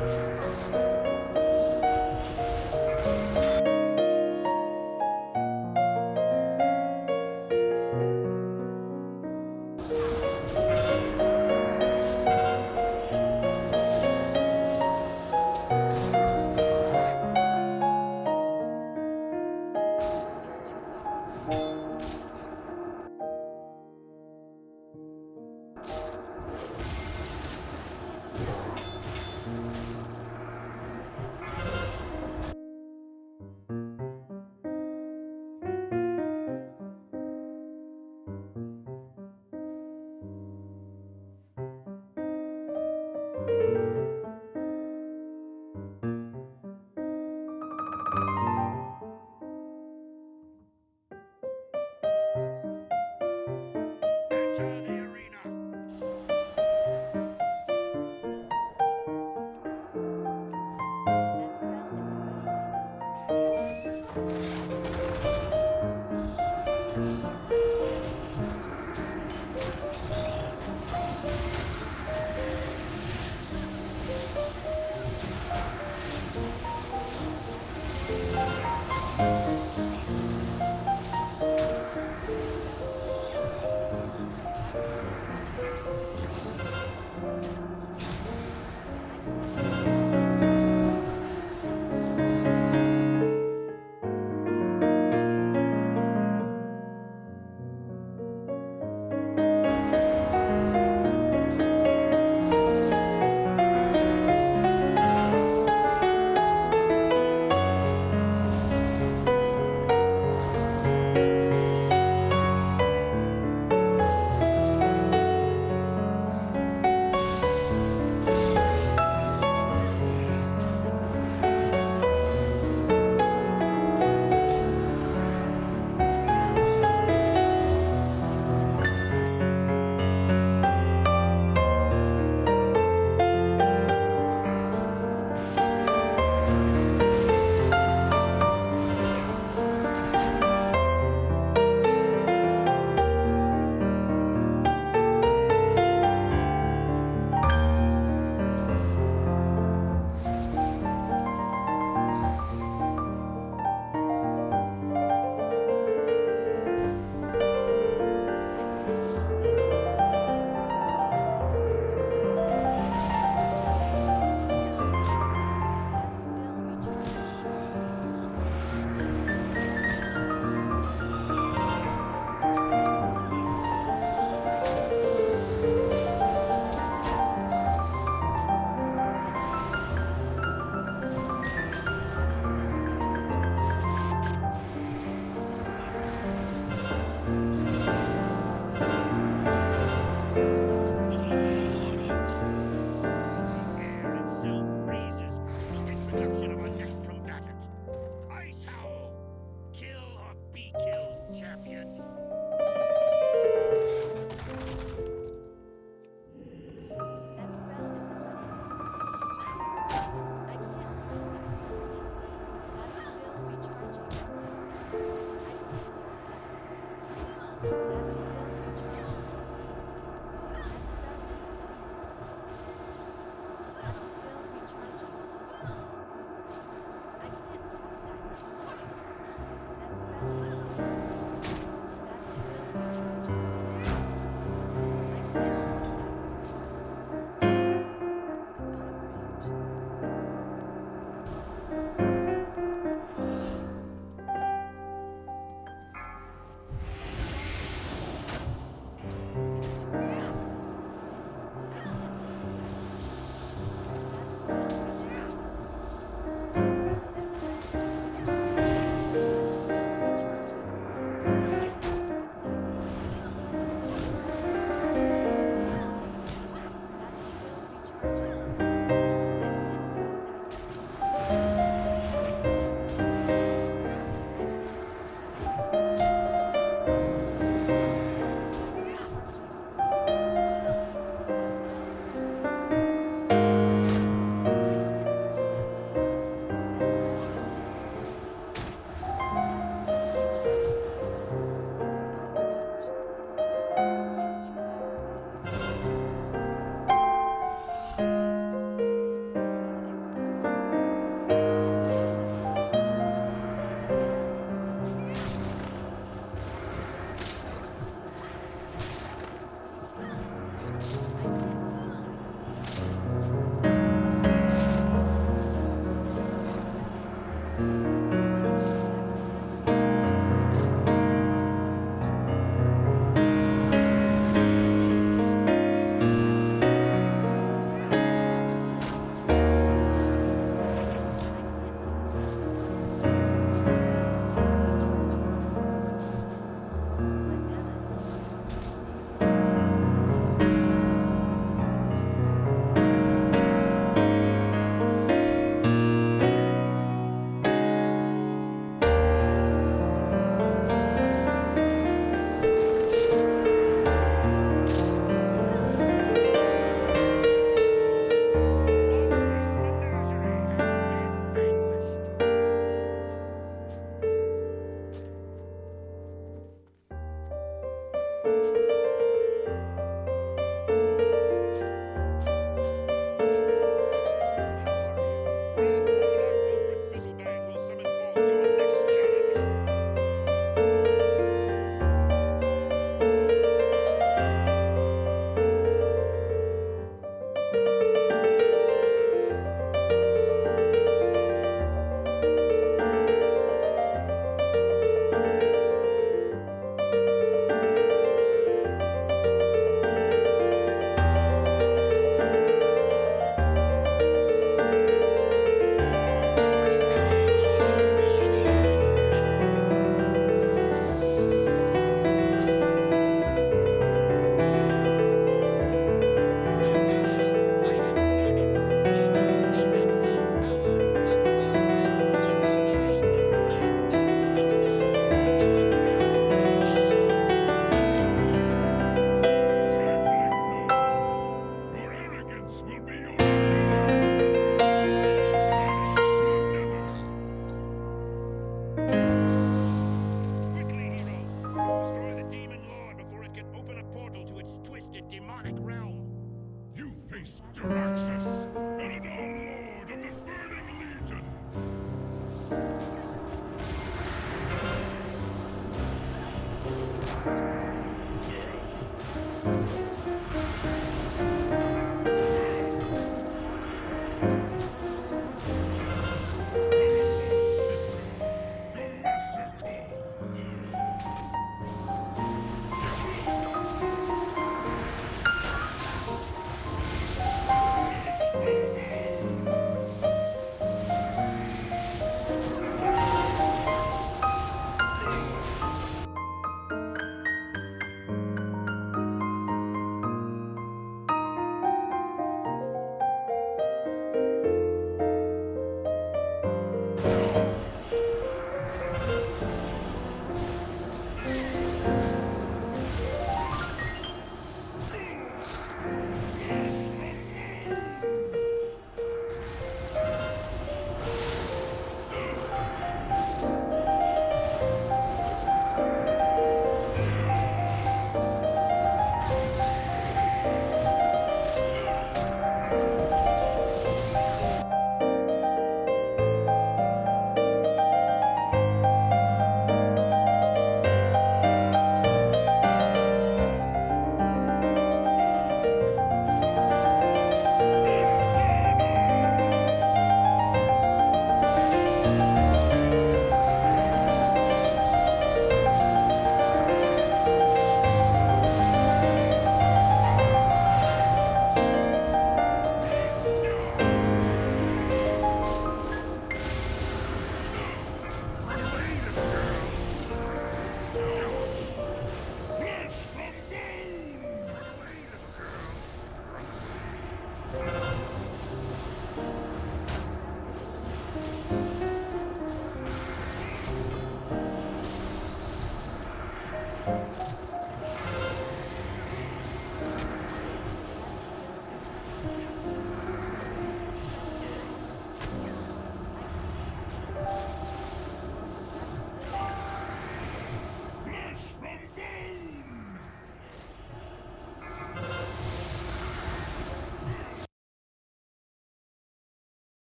Música children.